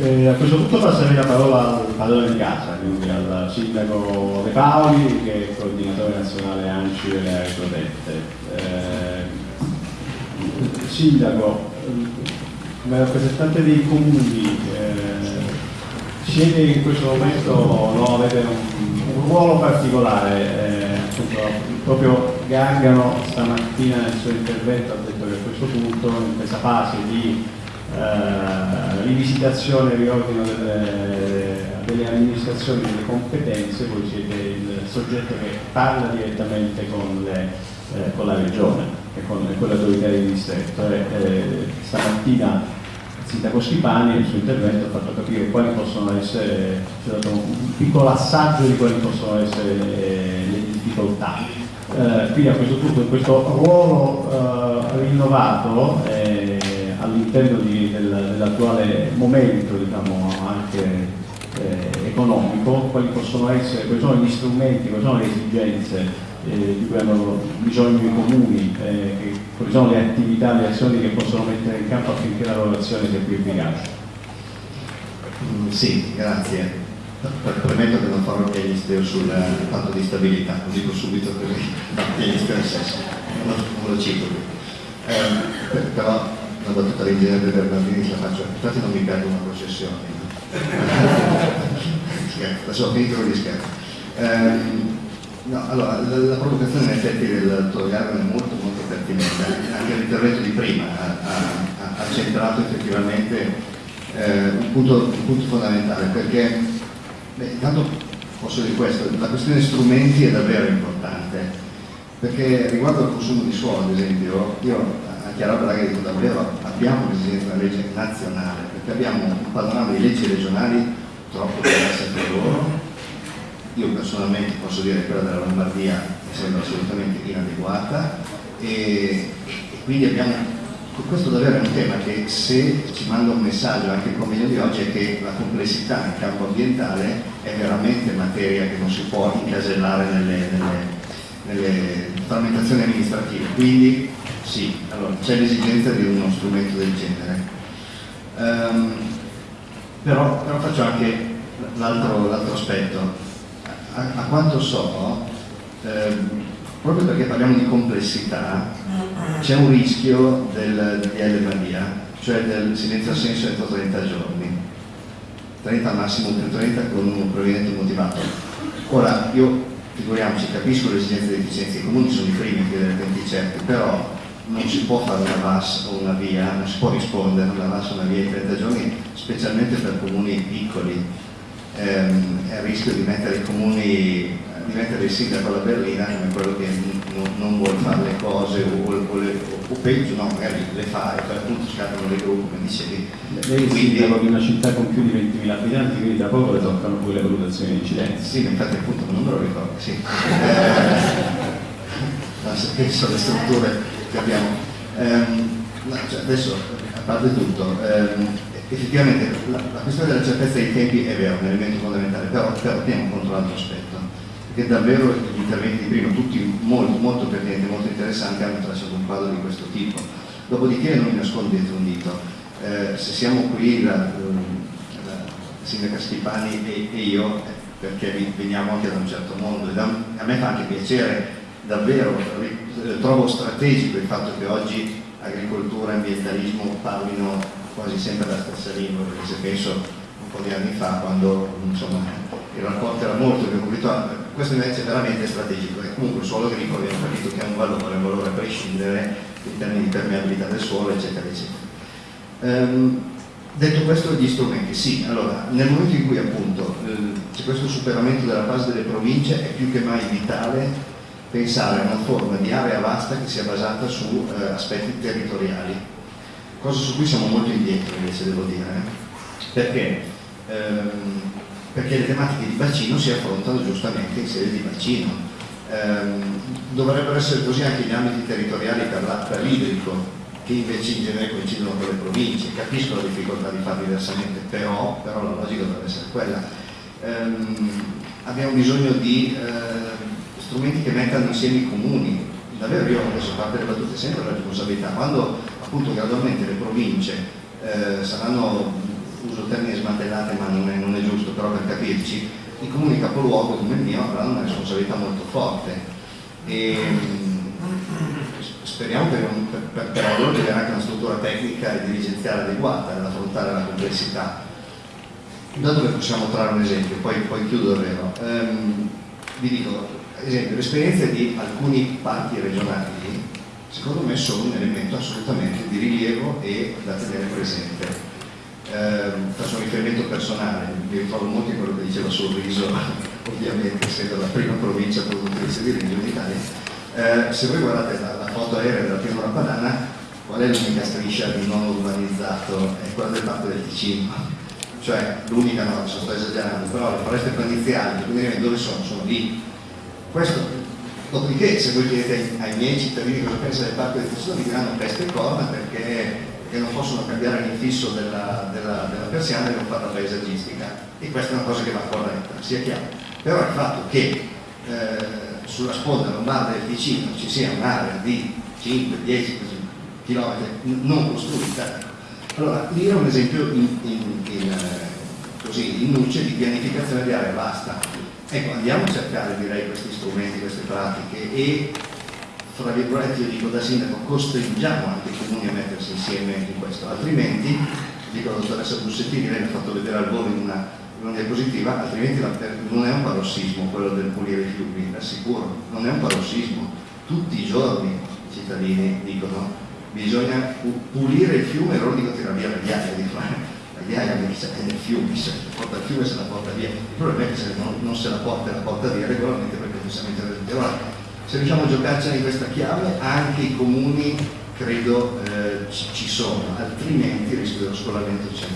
Eh, a questo punto passerei la parola al padrone di casa, quindi al sindaco De Paoli, che è il coordinatore nazionale ANCI delle aree protette. Eh, sindaco, come rappresentante dei comuni, eh, siete in questo momento, no, avete un, un ruolo particolare, eh, appunto, proprio Gargano stamattina nel suo intervento ha detto che a questo punto, in questa fase di eh, rivisitazione e riordino delle, delle, amministrazioni delle competenze, voi siete il soggetto che parla direttamente con, le, eh, con la regione e con, con l'autorità di distretto. E, eh, stamattina il sindaco Schipani nel suo intervento ha fatto capire quali possono essere, ci dato un piccolo assaggio di quali possono essere le, le difficoltà. Eh, quindi a questo punto in questo ruolo eh, rinnovato eh, all'interno del, dell'attuale momento diciamo, anche eh, economico, quali possono essere, quali sono gli strumenti, quali sono le esigenze eh, di cui hanno bisogno i comuni, eh, quali sono le attività, le azioni che possono mettere in campo affinché la loro azione sia più efficace. Mm, sì, grazie. Premetto che non farò il pianisteo sul patto di stabilità, lo dico subito così, no, pianisteo nel senso, non lo cito. Eh, però una battuta l'ingegnere Bernardini la faccio, infatti non mi perdo una processione. scherzo, adesso finito gli scherzi. Eh, no, allora, la, la, provocazione in effetti del Torogargan è molto molto pertinente, anche l'intervento di prima ha, ha, ha centrato effettivamente eh, un, punto, un, punto, fondamentale, perché beh, intanto posso dire questo, la questione strumenti è davvero importante, perché riguardo al consumo di suolo, ad esempio, io chiaro che dico davvero abbiamo l'esigenza di una legge nazionale, perché abbiamo un panorama di leggi regionali troppo diverse tra loro. Io personalmente posso dire che quella della Lombardia mi sembra assolutamente inadeguata e, e quindi abbiamo questo davvero è un tema che se ci manda un messaggio anche il convegno di oggi è che la complessità in campo ambientale è veramente materia che non si può incasellare nelle, nelle, nelle frammentazioni amministrative. Quindi sì, allora, c'è l'esigenza di uno strumento del genere. Um, però, però, faccio anche l'altro aspetto. A, a, quanto so, ehm, proprio perché parliamo di complessità, c'è un rischio del DL Maria, cioè del silenzio assenso entro 30 giorni. 30 al massimo più 30 con un provvedimento motivato. Ora, io figuriamoci, capisco le esigenze di efficienza, i comuni sono i primi a chiedere tempi certi, però non si può fare una VAS o una via, non si può rispondere una VAS o una via in 30 giorni, specialmente per comuni piccoli. Ehm, è il rischio di mettere i comuni, di mettere il sindaco alla berlina come quello che non, non vuole fare le cose o, o, le, o, peggio, no, magari le fa e poi appunto scattano le gruppi, come dicevi. Lei è quindi, sindaco di una città con più di 20.000 abitanti, quindi da poco le toccano pure le valutazioni di incidenza. Sì, infatti appunto non me lo ricordo, sì. Eh, penso alle strutture abbiamo. Ehm, cioè adesso, a parte tutto, ehm, effettivamente la, la, questione della certezza dei tempi è vero, è un elemento fondamentale, però, però teniamo conto l'altro aspetto, perché davvero gli interventi di prima, tutti molto, molto pertinenti, molto interessanti, hanno tracciato un quadro di questo tipo. Dopodiché non mi nascondo dietro un dito, eh, se siamo qui la, la sindaca Schipani e, e io, eh, perché veniamo anche da un certo mondo, e a me fa anche piacere davvero eh, trovo strategico il fatto che oggi agricoltura e ambientalismo parlino quasi sempre la stessa lingua, perché se penso un po' di anni fa quando insomma, il rapporto era molto più conflittuale, questo invece è veramente strategico e comunque il suolo agricolo abbiamo capito che ha un valore, un valore a prescindere in termini di permeabilità del suolo eccetera eccetera. Um, detto questo gli strumenti, sì, allora nel momento in cui appunto eh, c'è questo superamento della fase delle province è più che mai vitale pensare a una forma di area vasta che sia basata su eh, aspetti territoriali, cosa su cui siamo molto indietro invece devo dire, eh? perché? Ehm, perché le tematiche di bacino si affrontano giustamente in sede di bacino. Ehm, dovrebbero essere così anche gli ambiti territoriali per l'idrico, che invece in genere coincidono con le province. Capisco la difficoltà di farlo diversamente, però, però la logica dovrebbe essere quella. Ehm, abbiamo bisogno di eh, strumenti che mettano insieme i comuni. Davvero io adesso parte delle battute sempre la responsabilità, quando appunto gradualmente le province eh, saranno, uso il termine smantellate ma non è, non è giusto, però per capirci, i comuni capoluogo come il mio avranno una responsabilità molto forte e speriamo che per, per, per loro ci anche una struttura tecnica e dirigenziale adeguata ad affrontare la complessità. Da dove possiamo trarre un esempio, poi, poi chiudo davvero. Um, vi dico, esempio, le esperienze di alcuni parchi regionali secondo me sono un elemento assolutamente di rilievo e da tenere presente. Eh, faccio un riferimento personale, mi ritrovo molto quello che diceva Sorriso, ovviamente essendo la prima provincia produttrice di legno d'Italia. Eh, se voi guardate la, la, foto aerea della pianura padana, qual è l'unica striscia di non urbanizzato? È quella del parco del Ticino. Cioè, l'unica no, sto esagerando, però le foreste prandiziali, quindi dove sono? Sono lì. Questo Dopodiché, se voi chiedete ai, miei cittadini cosa pensano del parco Ticino, vi diranno peste e corna perché, perché, non possono cambiare l'infisso della, della, della persiana e non fare la paesaggistica. E questa è una cosa che va corretta, sia chiaro. Però il fatto che eh, sulla sponda lombarda del Ticino ci sia un'area di 5-10 km non costruita, allora lì è un esempio in, in, in, eh, così, in nuce di pianificazione di area vasta Ecco, andiamo a cercare direi questi strumenti, queste pratiche e fra virgolette io dico da sindaco costringiamo anche i comuni a mettersi insieme in questo, altrimenti, dico la dottoressa Bussettini, lei mi ha fatto vedere al volo in una, in una diapositiva, altrimenti la, non è un parossismo quello del pulire i fiumi, assicuro, non è un parossismo, tutti i giorni i cittadini dicono bisogna pulire il fiume e loro dicono tirare via le ghiaia di fare migliaia di ricerche nel fiume, se porta il fiume se la porta via. Il problema è che se non, non se la porta la porta via regolarmente perché non siamo intervenuti. Allora, se riusciamo a giocarcene in questa chiave, anche i comuni credo eh, ci, sono, altrimenti il rischio dello scolamento c'è.